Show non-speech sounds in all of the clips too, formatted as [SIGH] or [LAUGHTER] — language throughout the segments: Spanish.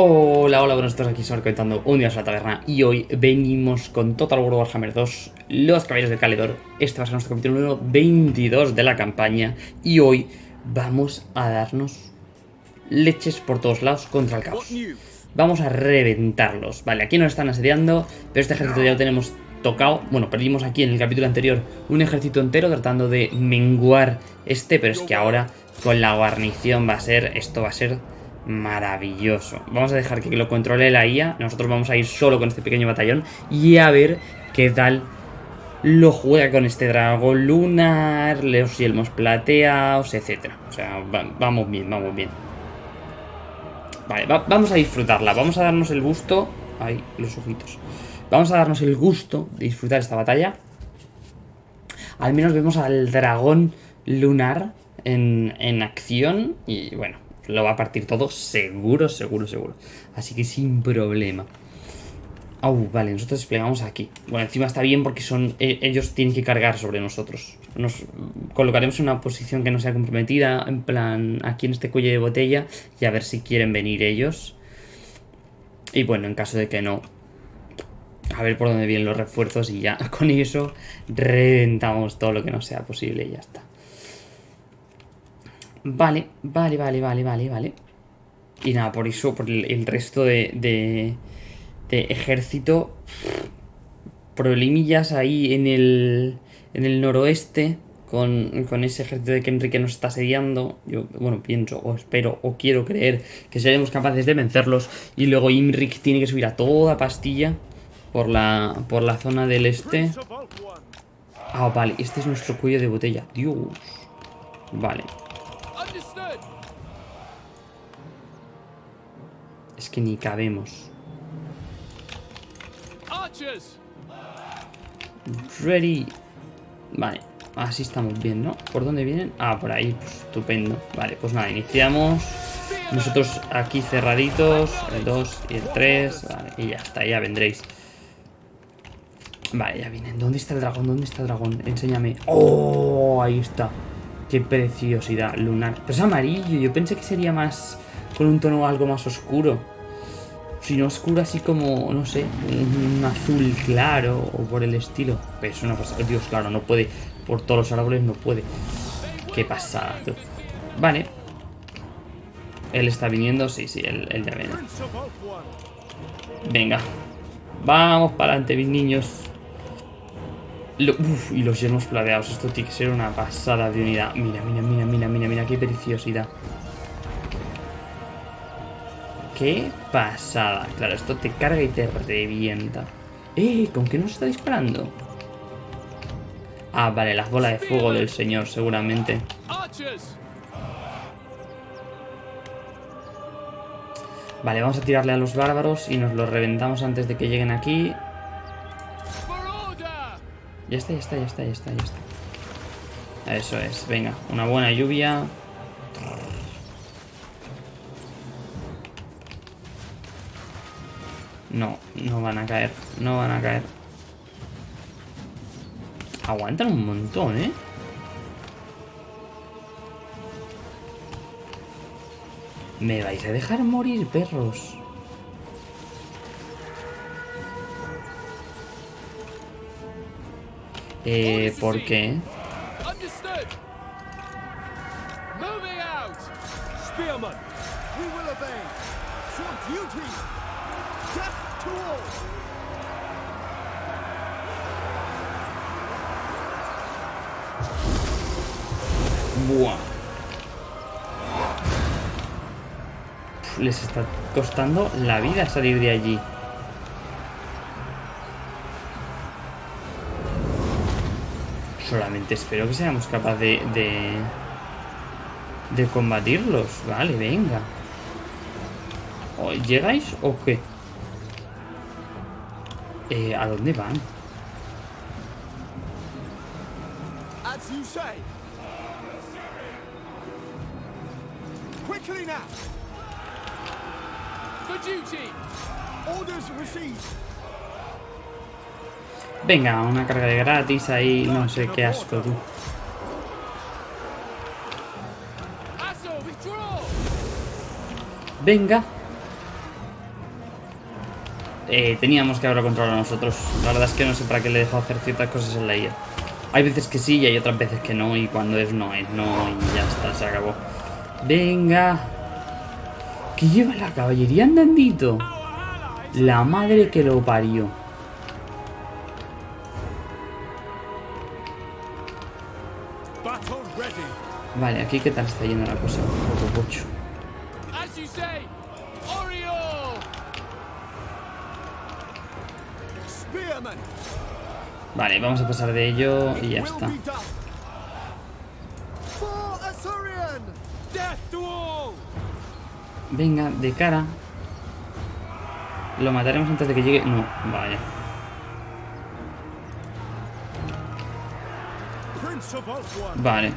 Hola, hola, buenos días, aquí Sor contando un día a la taberna y hoy venimos con Total War Warhammer 2, Los Caballeros del Caledor. Este va a ser nuestro capítulo número 22 de la campaña y hoy vamos a darnos leches por todos lados contra el caos. Vamos a reventarlos. Vale, aquí nos están asediando, pero este ejército ya lo tenemos tocado. Bueno, perdimos aquí en el capítulo anterior un ejército entero tratando de menguar este, pero es que ahora con la guarnición va a ser, esto va a ser maravilloso. Vamos a dejar que lo controle la IA. Nosotros vamos a ir solo con este pequeño batallón y a ver qué tal lo juega con este dragón lunar, los yelmos plateados, etc. O sea, vamos bien, vamos bien. Vale, vamos a disfrutarla. Vamos a darnos el gusto... Ay, los ojitos. Vamos a darnos el gusto de disfrutar esta batalla. Al menos vemos al dragón lunar en, en acción. Y bueno, lo va a partir todo seguro, seguro, seguro. Así que sin problema. Au, vale, nosotros desplegamos aquí. Bueno, encima está bien porque son e, ellos tienen que cargar sobre nosotros. Nos colocaremos en una posición que no sea comprometida, en plan, aquí en este cuello de botella, y a ver si quieren venir ellos. Y bueno, en caso de que no, a ver por dónde vienen los refuerzos y ya [LAUGHS] con eso reventamos todo lo que no sea posible y ya está. Vale, vale, vale, vale, vale, vale. Y nada, por eso, por el, resto de, de, ejército, problemillas ahí en el, en el noroeste con, con, ese ejército de que Enrique nos está asediando. Yo, bueno, pienso o espero o quiero creer que seremos capaces de vencerlos. Y luego Imric tiene que subir a toda pastilla por la, por la zona del este. Ah, vale, este es nuestro cuello de botella. Dios. Vale. Es que ni cabemos. Ready. Vale, así estamos bien, ¿no? ¿Por dónde vienen? Ah, por ahí, pues, estupendo. Vale, pues nada, iniciamos. Nosotros aquí cerraditos, el 2 y el 3. Vale, y ya está, ya vendréis. Vale, ya vienen. ¿Dónde está el dragón? ¿Dónde está el dragón? Enséñame. ¡Oh! Ahí está. Qué preciosidad lunar. Pero es amarillo. Yo pensé que sería más... Con un tono algo más oscuro. Si no oscuro así como, no sé, un, azul claro o por el estilo. Pero es una pasada. Dios, claro, no puede. Por todos los árboles no puede. Qué pasada, Vale. Él está viniendo. Sí, sí, él, él ya viene. Venga. Vamos para adelante, mis niños y los yermos plateados. Esto tiene que ser una pasada de unidad. Mira, mira, mira, mira, mira, mira, qué preciosidad. Qué pasada. Claro, esto te carga y te revienta. ¡Eh! ¿Con qué nos está disparando? Ah, vale, las bolas de fuego del señor, seguramente. Vale, vamos a tirarle a los bárbaros y nos los reventamos antes de que lleguen aquí. Ya está, ya está, ya está, ya está, ya está. Eso es, venga, una buena lluvia. No, no van a caer, no van a caer. Aguantan un montón, ¿eh? ¿Me vais a dejar morir, perros? Eh, ¿por qué? Buah. Les está costando la vida salir de allí. Solamente espero que seamos capaces de, de, de combatirlos. Vale, venga. ¿Llegáis o qué? Eh, ¿A dónde van? Quickly now. For duty. Orders received. Venga, una carga de gratis ahí, no sé qué asco tú. Venga. Eh, teníamos que haberlo controlado nosotros. La verdad es que no sé para qué le dejo hacer ciertas cosas en la IA. Hay veces que sí y hay otras veces que no. Y cuando es no, es no y ya está, se acabó. Venga. ¿Qué lleva la caballería andandito? La madre que lo parió. Vale, aquí qué tal está yendo la cosa. Un poco pocho. Vale, vamos a pasar de ello y ya está. Venga, de cara. Lo mataremos antes de que llegue. No, vaya. Vale.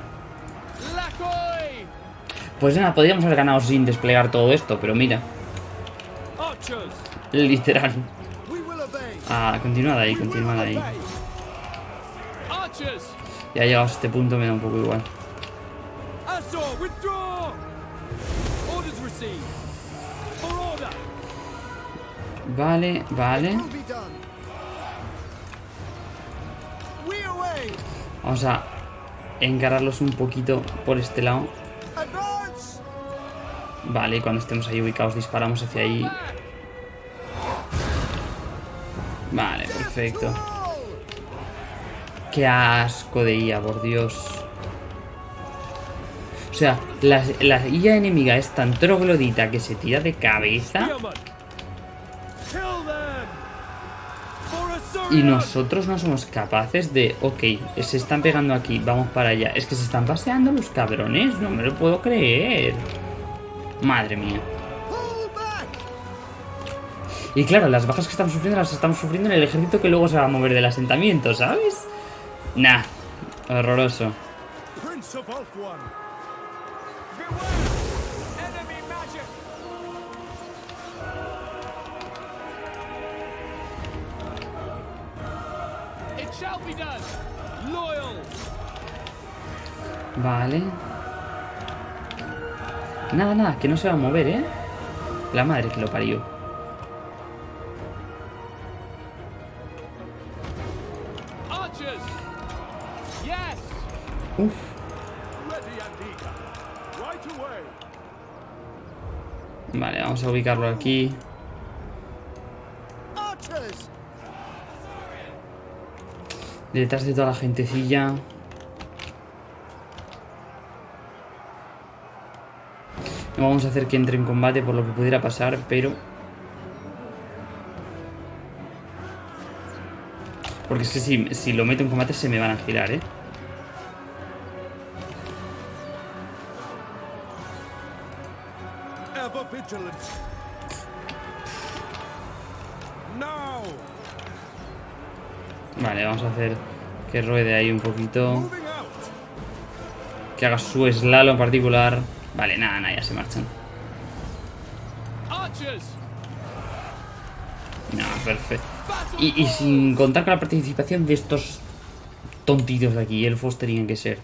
Pues nada, podríamos haber ganado sin desplegar todo esto, pero mira. Literal. Ah, continuad ahí, continuad ahí. Ya llegados a este punto me da un poco igual. Vale, vale. Vamos a encararlos un poquito por este lado. Vale, y cuando estemos ahí ubicados disparamos hacia ahí. Vale, perfecto. Qué asco de IA, por Dios. O sea, la, la IA enemiga es tan troglodita que se tira de cabeza y nosotros no somos capaces de... Ok, se están pegando aquí, vamos para allá. Es que se están paseando los cabrones, no me lo puedo creer. Madre mía. Y claro, las bajas que estamos sufriendo las estamos sufriendo en el ejército que luego se va a mover del asentamiento, ¿sabes? Nah, horroroso. Vale. Nada, nada, que no se va a mover, ¿eh? La madre que lo parió. Vamos a ubicarlo aquí. Detrás de toda la gentecilla. No vamos a hacer que entre en combate por lo que pudiera pasar, pero... Porque es que si, si lo meto en combate se me van a girar, ¿eh? Vale, vamos a hacer que ruede ahí un poquito. Que haga su slalom particular. Vale, nada, nada, ya se marchan. No, perfecto. Y, y sin contar con la participación de estos tontitos de aquí, elfos tenían que ser.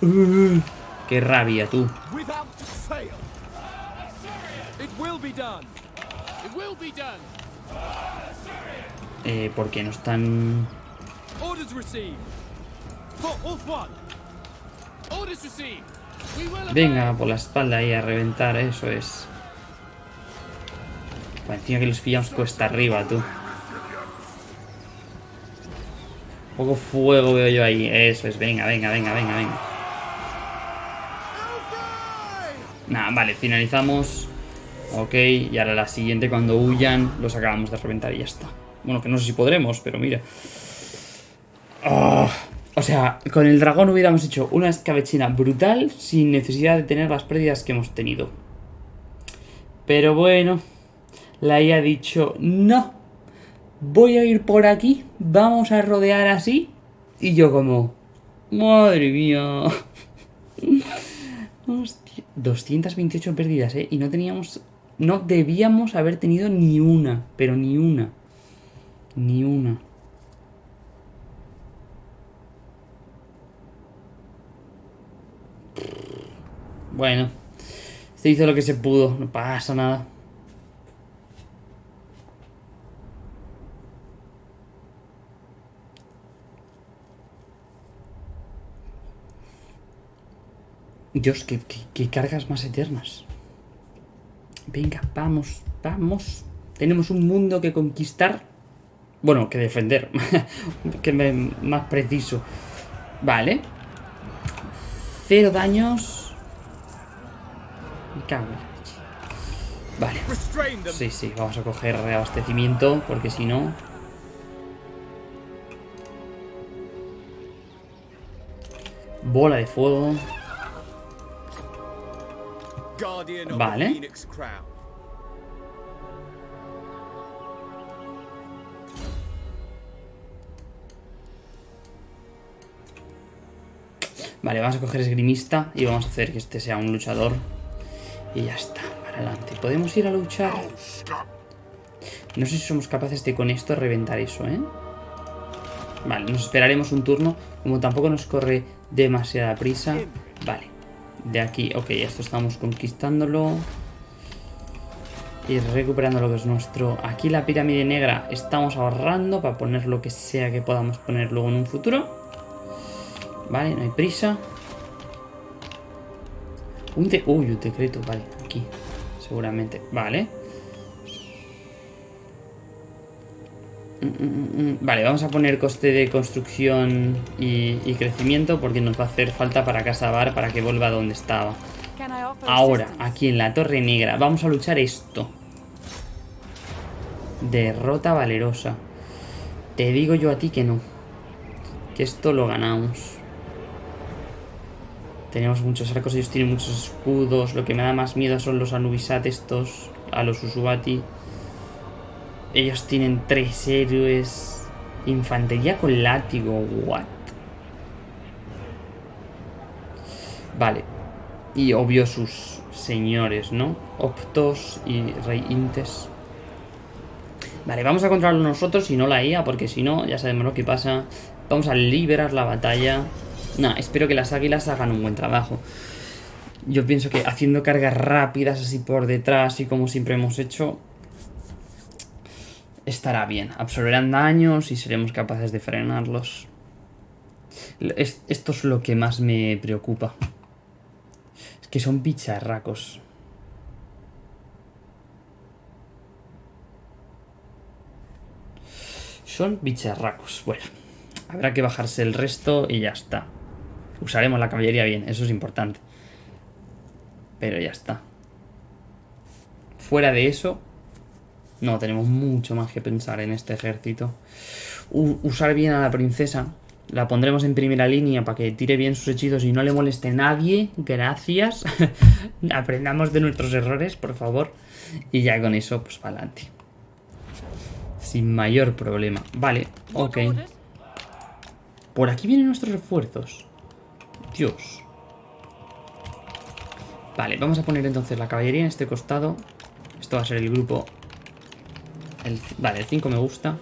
Uh, qué rabia, tú. It will be done! It will be done! Eh, porque no están... Venga, por la espalda ahí a reventar, eso es. Bueno, encima que los pillamos cuesta arriba, tú. Poco fuego veo yo ahí. Eso es, venga, venga, venga, venga, venga. Nada, vale, finalizamos. Ok, y ahora la siguiente, cuando huyan, los acabamos de reventar y ya está. Bueno, que no sé si podremos, pero mira. Ah, o sea, con el dragón hubiéramos hecho una escabechina brutal sin necesidad de tener las pérdidas que hemos tenido. Pero bueno, la IA ha dicho, no, voy a ir por aquí, vamos a rodear así. Y yo como, madre mía. [LAUGHS] Hostia, 228 pérdidas, ¿eh? Y no teníamos, no debíamos haber tenido ni una, pero ni una. Ni una. Bueno. Se hizo lo que se pudo. No pasa nada. Dios, que, que, cargas más eternas. Venga, vamos, vamos. Tenemos un mundo que conquistar. Bueno, que defender. [LAUGHS] que me, más preciso. Vale. Cero daños. Me cago en la leche. Vale. Sí, sí, vamos a coger reabastecimiento, porque si no... Bola de fuego. Vale. Vale, vamos a coger esgrimista y vamos a hacer que este sea un luchador. Y ya está, para adelante. ¿Podemos ir a luchar? No sé si somos capaces de con esto reventar eso, ¿eh? Vale, nos esperaremos un turno. Como tampoco nos corre demasiada prisa. Vale, de aquí, ok, esto estamos conquistándolo. Y recuperando lo que es nuestro. Aquí la pirámide negra estamos ahorrando para poner lo que sea que podamos poner luego en un futuro. Vale, no hay prisa. Un de... Uy, un decreto, vale, aquí. Seguramente. Vale. Mm, mm, mm. Vale, vamos a poner coste de construcción y, y crecimiento porque nos va a hacer falta para Casabar para que vuelva a donde estaba. Ahora, aquí en la Torre Negra, vamos a luchar esto. Derrota valerosa. Te digo yo a ti que no. Que esto lo ganamos. Tenemos muchos arcos, ellos tienen muchos escudos. Lo que me da más miedo son los Anubisat estos. A los Usubati. Ellos tienen tres héroes. Infantería con látigo. What? Vale. Y obvio sus señores, ¿no? Optos y Rey Intes. Vale, vamos a controlarlo nosotros y no la IA, porque si no, ya sabemos lo que pasa. Vamos a liberar la batalla. Nah, espero que las águilas hagan un buen trabajo. Yo pienso que haciendo cargas rápidas así por detrás y como siempre hemos hecho, estará bien. Absorberán daños y seremos capaces de frenarlos. Es- esto es lo que más me preocupa. Es que son bicharracos. Son bicharracos. Bueno, habrá que bajarse el resto y ya está. Usaremos la caballería bien, eso es importante. Pero ya está. Fuera de eso, no, tenemos mucho más que pensar en este ejército. U- usar bien a la princesa. La pondremos en primera línea para que tire bien sus hechizos y no le moleste nadie. Gracias. [LAUGHS] Aprendamos de nuestros errores, por favor. Y ya con eso, pues para adelante. Sin mayor problema. Vale, ok. Por aquí vienen nuestros refuerzos. Dios. Vale, vamos a poner entonces la caballería en este costado. Esto va a ser el grupo... El, vale, el 5 me gusta.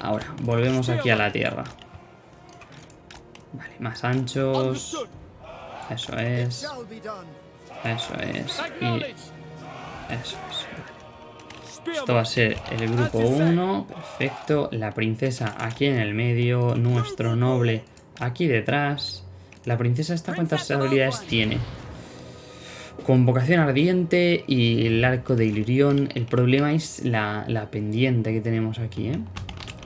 Ahora, volvemos aquí a la tierra. Vale, más anchos. Eso es. Eso es. Y eso es. Vale. Esto va a ser el grupo 1. Perfecto. La princesa aquí en el medio. Nuestro noble aquí detrás. La princesa esta cuántas habilidades tiene. Convocación ardiente y el arco de Ilirión. El problema es la, la pendiente que tenemos aquí, ¿eh?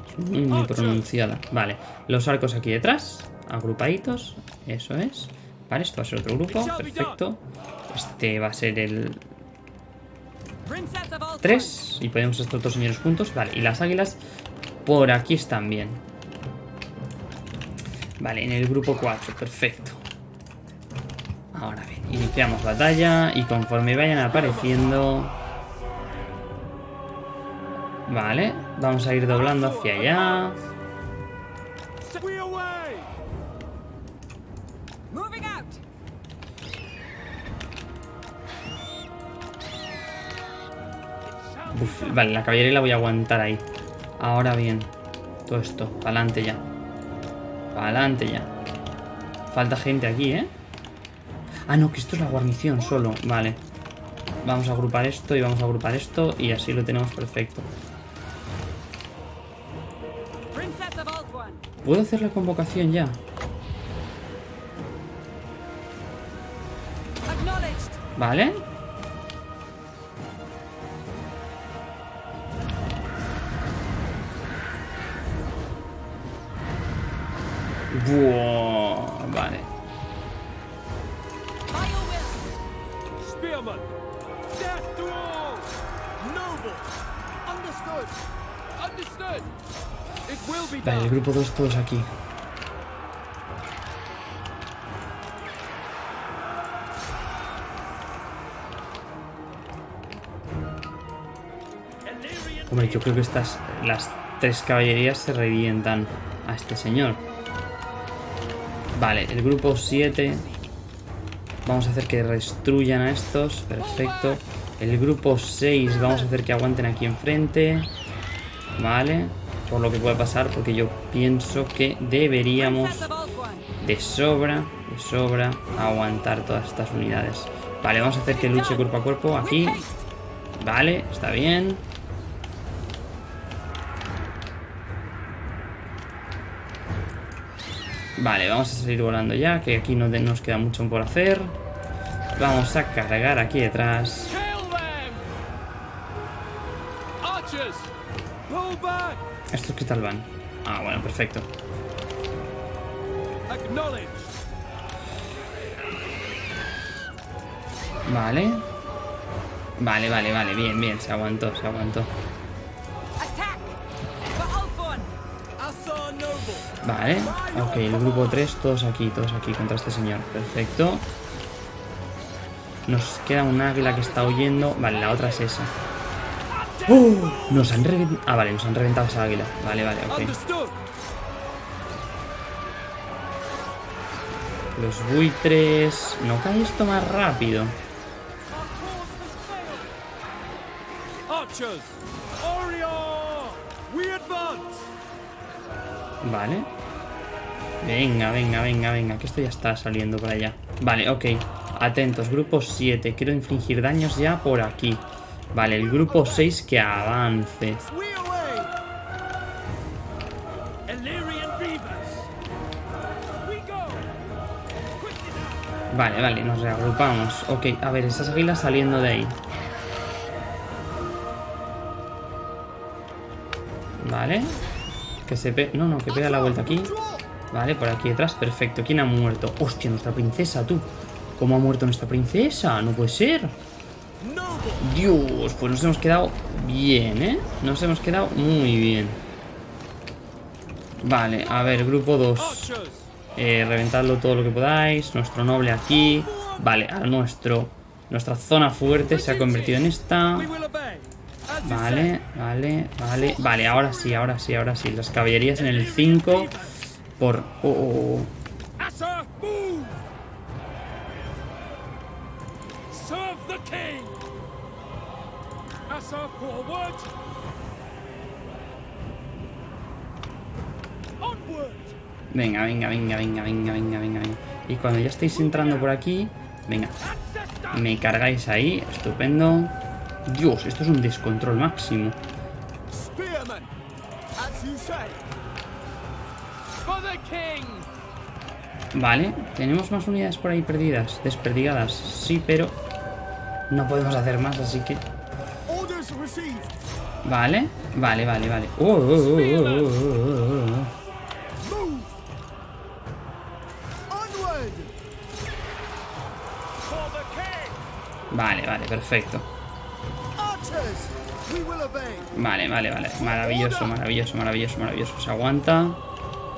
Es muy, muy pronunciada. Vale, los arcos aquí detrás. Agrupaditos. Eso es. Vale, esto va a ser otro grupo. Perfecto. Este va a ser el Princess of all 3 y ponemos estos dos señores juntos. Vale, y las águilas por aquí están bien. Vale, en el grupo 4, perfecto. Ahora bien, iniciamos batalla y conforme vayan apareciendo... Vale, vamos a ir doblando hacia allá. Uf, vale, la caballería la voy a aguantar ahí. Ahora bien, todo esto, para adelante ya. Para adelante ya. Falta gente aquí, ¿eh? Ah, no, que esto es la guarnición solo. Vale. Vamos a agrupar esto y vamos a agrupar esto y así lo tenemos perfecto. ¿Puedo hacer la convocación ya? Vale. Will be Vale, el grupo 2 todos aquí. Hombre, yo creo que estas, las tres caballerías se revientan a este señor. Vale, el grupo 7. Vamos a hacer que destruyan a estos. Perfecto. El grupo 6 vamos a hacer que aguanten aquí enfrente. Vale. Por lo que pueda pasar, porque yo pienso que deberíamos de sobra, de sobra, aguantar todas estas unidades. Vale, vamos a hacer que luche cuerpo a cuerpo aquí. Vale, está bien. Vale, vamos a salir volando ya, que aquí no nos queda mucho por hacer. Vamos a cargar aquí detrás. ¿Estos qué tal van? Ah, bueno, perfecto. Vale. Vale, vale, vale, bien, bien, se aguantó, se aguantó. Vale, ok, el grupo 3, todos aquí, todos aquí contra este señor. Perfecto. Nos queda un águila que está huyendo. Vale, la otra es esa. ¡Oh! Nos han reventado. Ah, vale, nos han reventado esa águila. Vale, vale, ok. Los buitres. No cae esto más rápido. Vale. Venga, venga, venga, venga, que esto ya está saliendo por allá. Vale, ok. Atentos, grupo 7. Quiero infligir daños ya por aquí. Vale, el grupo 6 que avance. Vale, vale, nos reagrupamos. Ok, a ver, esas águilas saliendo de ahí. Vale. Se. No, no, que pega la vuelta aquí. Vale, por aquí detrás, perfecto. ¿Quién ha muerto? Hostia, nuestra princesa, tú. ¿Cómo ha muerto nuestra princesa? No puede ser. Dios, pues nos hemos quedado bien, ¿eh? Nos hemos quedado muy bien. Vale, a ver, grupo 2. Archers! Eh, reventadlo todo lo que podáis. Nuestro noble aquí. Vale, ahora nuestro, nuestra zona fuerte se ha convertido en esta. Vale, vale, vale. Vale, ahora sí, ahora sí, ahora sí. Las caballerías en el 5. Por... oh, oh, oh. Venga, venga, venga, venga, venga, venga, venga, venga. Y cuando ya estéis entrando por aquí... Venga, me cargáis ahí. Estupendo. Dios, esto es un descontrol máximo. Vale, tenemos más unidades por ahí perdidas, desperdigadas, sí, pero no podemos hacer más, así que... Vale, vale, vale, vale. Oh, oh, oh, oh, oh! Vale, vale, perfecto. Vale, vale, vale. Maravilloso, maravilloso, maravilloso, maravilloso. ¿Se aguanta?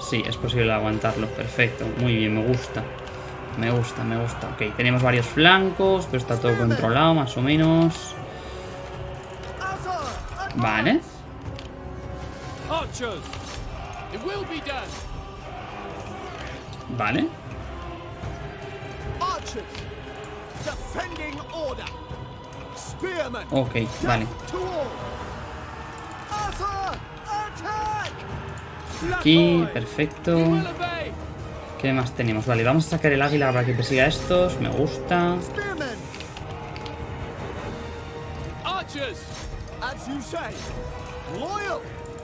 Sí, es posible aguantarlo. Perfecto, muy bien, me gusta. Me gusta, me gusta. Ok, tenemos varios flancos, pero está todo controlado, más o menos. Vale. Vale. Ok, vale. Aquí, perfecto. ¿Qué más tenemos? Vale, vamos a sacar el águila para que persiga a estos. Me gusta.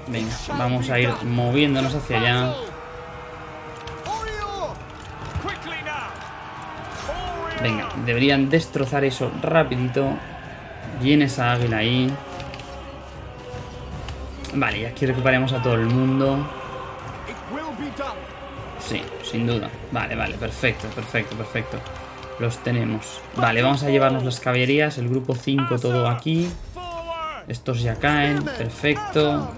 Venga, vamos a ir moviéndonos hacia allá. Venga, deberían destrozar eso rapidito. Viene esa águila ahí. Vale, y aquí recuperemos a todo el mundo. Sí, sin duda. Vale, vale, perfecto, perfecto, perfecto. Los tenemos. Vale, vamos a llevarnos las caballerías, el grupo 5 todo aquí. Estos ya caen, perfecto.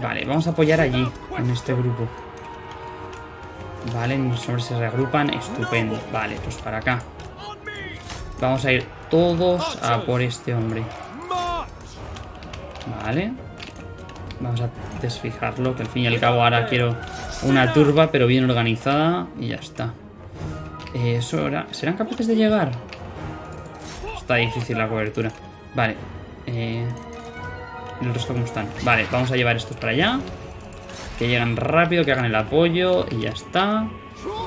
Vale, vamos a apoyar allí, en este grupo. Vale, los hombres se reagrupan, estupendo. Vale, pues para acá. Vamos a ir todos a por este hombre. Vale. Vamos a desfijarlo, que al fin y al cabo ahora quiero una turba, pero bien organizada. Y ya está. Eh, eso era... ¿Serán capaces de llegar? Está difícil la cobertura. Vale. Eh... ¿y ¿El resto cómo están? Vale, vamos a llevar estos para allá. Que lleguen rápido, que hagan el apoyo y ya está.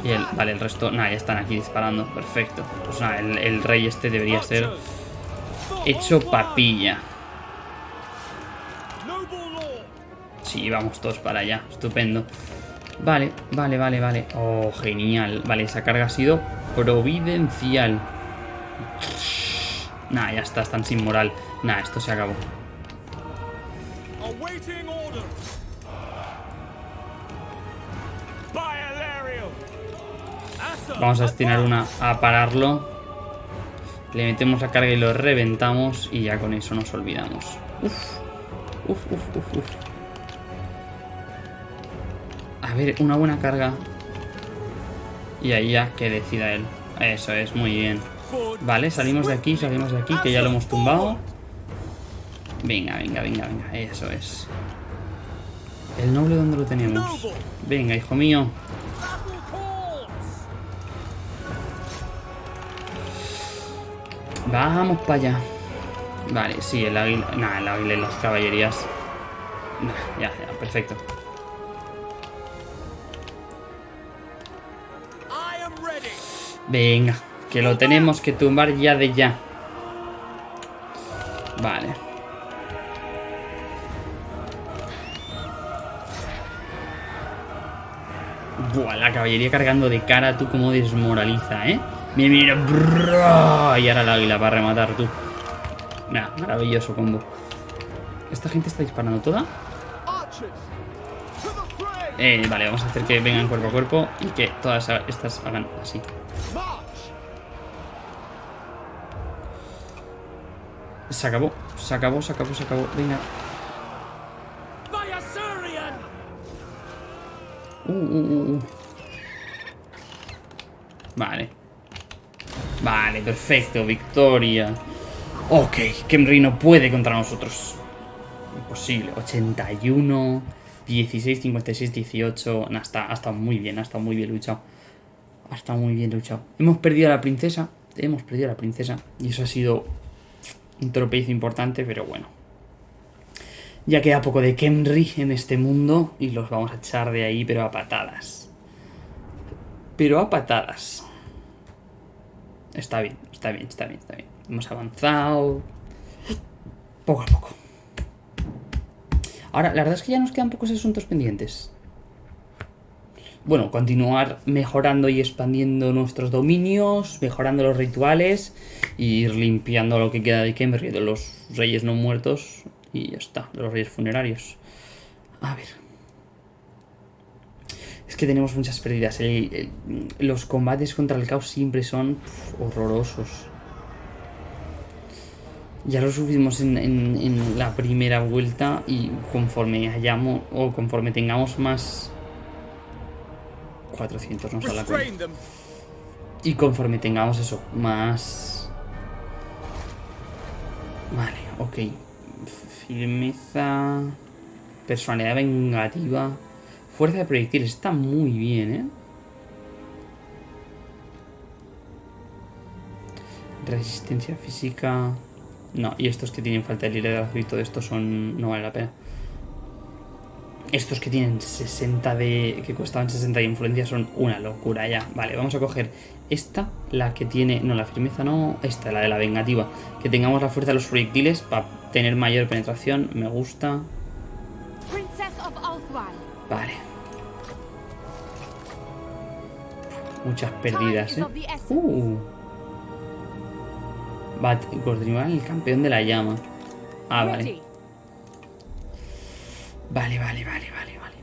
Y el... Vale, el resto... Nada, ya están aquí disparando. Perfecto. Pues nada, el, el rey este debería ser hecho papilla. Sí, vamos todos para allá. Estupendo. Vale, vale, vale, vale. Oh, genial. Vale, esa carga ha sido providencial. Nah, ya está, están sin moral. Nah, esto se acabó. Vamos a destinar una a pararlo. Le metemos la carga y lo reventamos. Y ya con eso nos olvidamos. Uf, uf, uf, uf, uf. A ver, una buena carga. Y ahí ya que decida él. Eso es, muy bien. Vale, salimos de aquí, salimos de aquí, que ya lo hemos tumbado. Venga, venga, venga, venga, eso es. ¿El noble dónde lo tenemos? Venga, hijo mío. Vamos para allá. Vale, sí, el águila... Nah, el águila y las caballerías. Nah, ya, ya, perfecto. Venga, que lo tenemos que tumbar ya de ya. Vale. Buah, la caballería cargando de cara, tú como desmoraliza, ¿eh? Mira, brrr, y ahora el águila para rematar, tú. Nah, maravilloso combo. ¿Esta gente está disparando toda? Eh, vale, vamos a hacer que vengan cuerpo a cuerpo y que todas estas hagan así. Se acabó, se acabó, se acabó, se acabó. Venga. Uh, uh, uh, uh. Vale. Vale, perfecto, victoria. Ok, Kemri no puede contra nosotros. Imposible. 81, 16, 56, 18. Nah, está, ha estado muy bien, ha estado muy bien luchado. Ha estado muy bien luchado. Hemos perdido a la princesa. Hemos perdido a la princesa. Y eso ha sido un tropiezo importante, pero bueno. Ya queda poco de Kemri en este mundo y los vamos a echar de ahí, pero a patadas. Pero a patadas. Está bien, está bien, está bien, está bien. Hemos avanzado. Poco a poco. Ahora, la verdad es que ya nos quedan pocos asuntos pendientes. Bueno, continuar mejorando y expandiendo nuestros dominios, mejorando los rituales y ir limpiando lo que queda de Kemri, de los reyes no muertos y ya está, los reyes funerarios. A ver. Es que tenemos muchas pérdidas. el- el- los combates contra el caos siempre son horrorosos. Ya lo subimos en, en- en la primera vuelta y conforme hayamos o conforme tengamos más 400 nos da la cuenta. Y conforme tengamos eso, más... Vale, ok. Firmeza... Personalidad vengativa. Fuerza de proyectiles. Está muy bien, ¿eh? Resistencia física... No, y estos que tienen falta de liderazgo y todo esto son... No vale la pena. Estos que tienen 60 de... que costaban 60 de influencia son una locura ya. Vale, vamos a coger esta, la que tiene... No, la firmeza no. Esta, la de la vengativa. Que tengamos la fuerza de los proyectiles para tener mayor penetración. Me gusta. Princess of. Vale. Muchas pérdidas, ¿eh? Uh. Va a continuar el campeón de la llama. Ah, vale. Vale, vale, vale, vale, vale.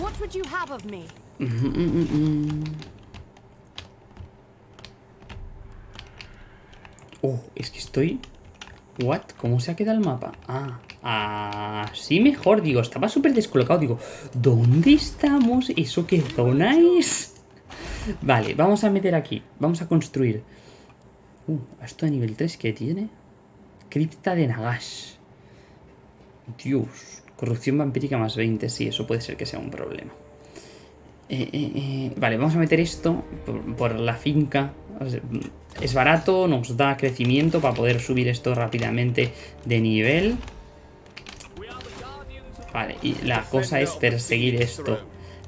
What would you have of me? Mm, mm, mm. Oh, es que estoy... What? ¿Cómo se ha quedado el mapa? Ah, así mejor, digo, estaba súper descolocado, digo, ¿dónde estamos? ¿Eso qué zona es? Vale, vamos a meter aquí, vamos a construir. Uh, esto de nivel 3, ¿qué tiene? Cripta de Nagash. Dios, corrupción vampírica más 20, sí, eso puede ser que sea un problema. Eh, eh, eh, Vale, vamos a meter esto por, por la finca. Es barato, nos da crecimiento para poder subir esto rápidamente de nivel. Vale, y la cosa es perseguir esto.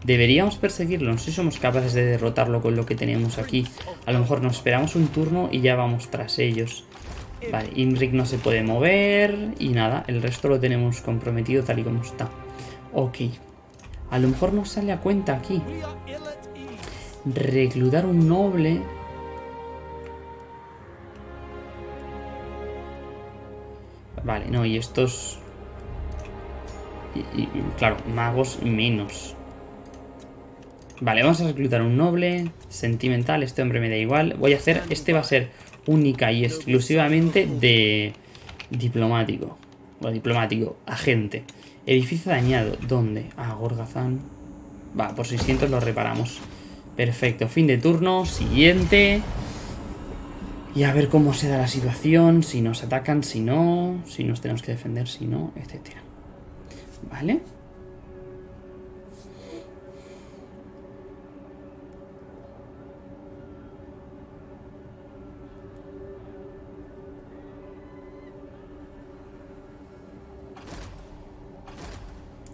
Deberíamos perseguirlo, no sé si somos capaces de derrotarlo con lo que tenemos aquí. A lo mejor nos esperamos un turno y ya vamos tras ellos. Vale, Imric no se puede mover y nada, el resto lo tenemos comprometido tal y como está. Ok, a lo mejor nos sale a cuenta aquí. Reclutar un noble. Vale, no, y estos... Claro, magos menos. Vale, vamos a reclutar un noble. Sentimental, este hombre me da igual. Voy a hacer... Este va a ser única y exclusivamente de... Diplomático. O diplomático, agente. Edificio dañado. ¿Dónde? Ah, Gorgazán. Va, por 600 lo reparamos. Perfecto, fin de turno, siguiente. Y a ver cómo se da la situación, si nos atacan, si no, si nos tenemos que defender, si no, etcétera. ¿Vale?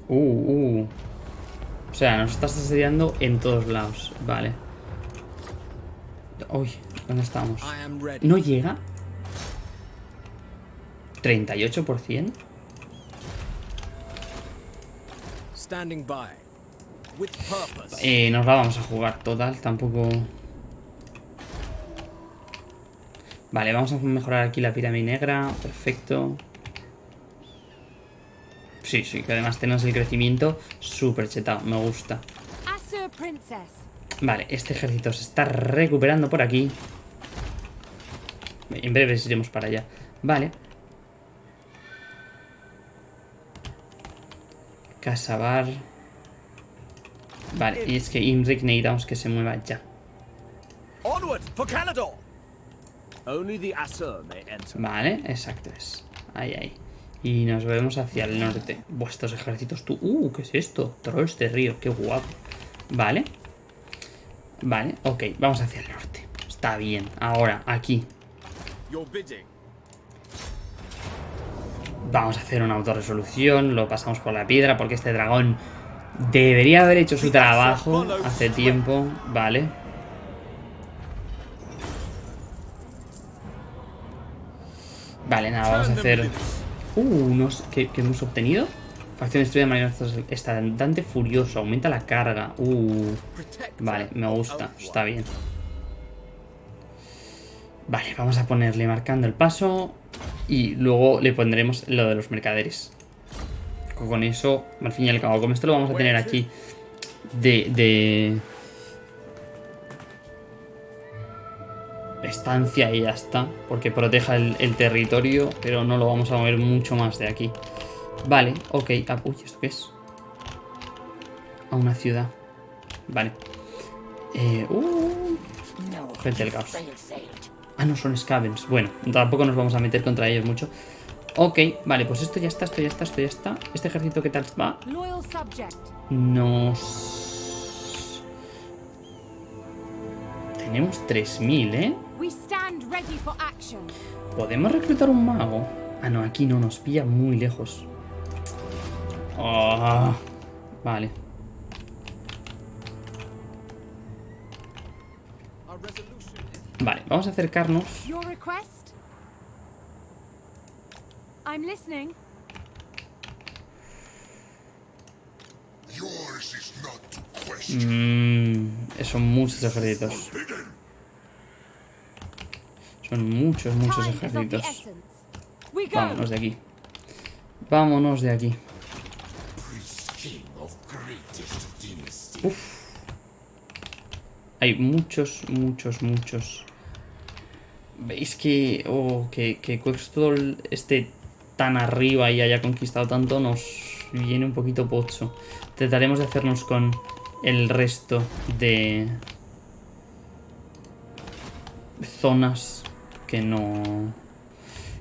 Uh, uh. O sea, nos estás asediando en todos lados. Vale. Uy, ¿dónde estamos? ¿No llega? ¿38%? Eh, nos la vamos a jugar total, tampoco... Vale, vamos a mejorar aquí la pirámide negra. Perfecto. Sí, sí, que además tenemos el crecimiento súper chetado. Me gusta. Princess. Vale, este ejército se está recuperando por aquí. En breve iremos para allá. Vale. Casabar. Vale, y es que Imric necesitamos que se mueva ya. Onward for Canador. Only the Asur may enter. Vale, exacto es. Ahí, ahí. Y nos vemos hacia el norte. Vuestros ejércitos, tú. Uh, ¿qué es esto? Trolls de río, qué guapo. Vale. Vale, ok, vamos hacia el norte. Está bien. Ahora, aquí. Vamos a hacer una autorresolución. Lo pasamos por la piedra porque este dragón debería haber hecho su trabajo hace tiempo. Vale. Vale, nada, vamos a hacer... Uh, unos... ¿Qué, hemos obtenido? Facción destruida de manera estandante furioso. Aumenta la carga. Uh, vale, me gusta. Está bien. Vale, vamos a ponerle marcando el paso. Y luego le pondremos lo de los mercaderes. Con eso, al fin y al cabo, como esto lo vamos a tener aquí de... de estancia y ya está. Porque proteja el, el territorio, pero no lo vamos a mover mucho más de aquí. Vale, ok. Ah, uy, ¿esto qué es? A una ciudad. Vale. Eh, uh, gente del caos. Ah, no, son scavens. Bueno, tampoco nos vamos a meter contra ellos mucho. Ok, vale, pues esto ya está, esto ya está, esto ya está. Este ejército, ¿qué tal va? Nos... Tenemos 3.000, ¿eh? ¿Podemos reclutar un mago? Ah, no, aquí no, nos pilla muy lejos. Ah, vale. Vale, vamos a acercarnos. Your request? I'm listening. Yours is not to Mmm, son muchos ejércitos. Son muchos, muchos ejércitos. Vámonos de aquí. Vámonos de aquí. Uf. Hay muchos, muchos, muchos. ¿Veis que, oh, que, que Quextol esté tan arriba y haya conquistado tanto? Nos viene un poquito pocho. Trataremos de hacernos con el resto de zonas que no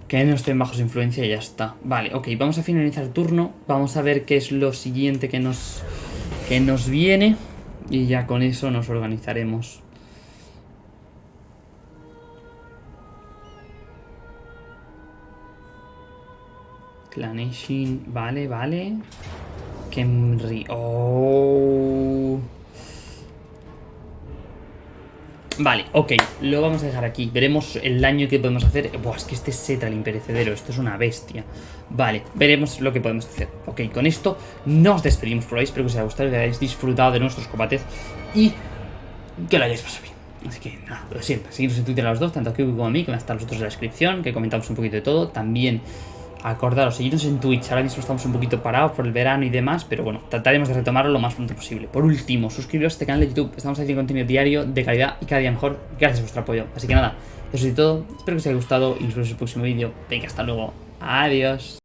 que no estén bajo su influencia y ya está. Vale, ok, vamos a finalizar el turno. Vamos a ver qué es lo siguiente que nos, que nos viene. Y ya con eso nos organizaremos. Claneshin, vale, vale. Kemri, oh. Vale, ok, lo vamos a dejar aquí. Veremos el daño que podemos hacer. Buah, es que este es Setra, el imperecedero. Esto es una bestia. Vale, veremos lo que podemos hacer. Ok, con esto nos despedimos por ahí. Espero que os haya gustado, que hayáis disfrutado de nuestros combates y que lo hayáis pasado bien. Así que nada, lo siento. Seguidnos en Twitter a los dos, tanto a Kiwi como a mí, que van a estar los otros en la descripción, que comentamos un poquito de todo. También acordaros, seguirnos en Twitch. Ahora mismo estamos un poquito parados por el verano y demás, pero bueno, trataremos de retomarlo lo más pronto posible. Por último, suscribiros a este canal de YouTube. Estamos haciendo contenido diario de calidad y cada día mejor. Gracias a vuestro apoyo. Así que nada, eso es todo. Espero que os haya gustado y nos vemos en el próximo vídeo. Venga, hasta luego. Adiós.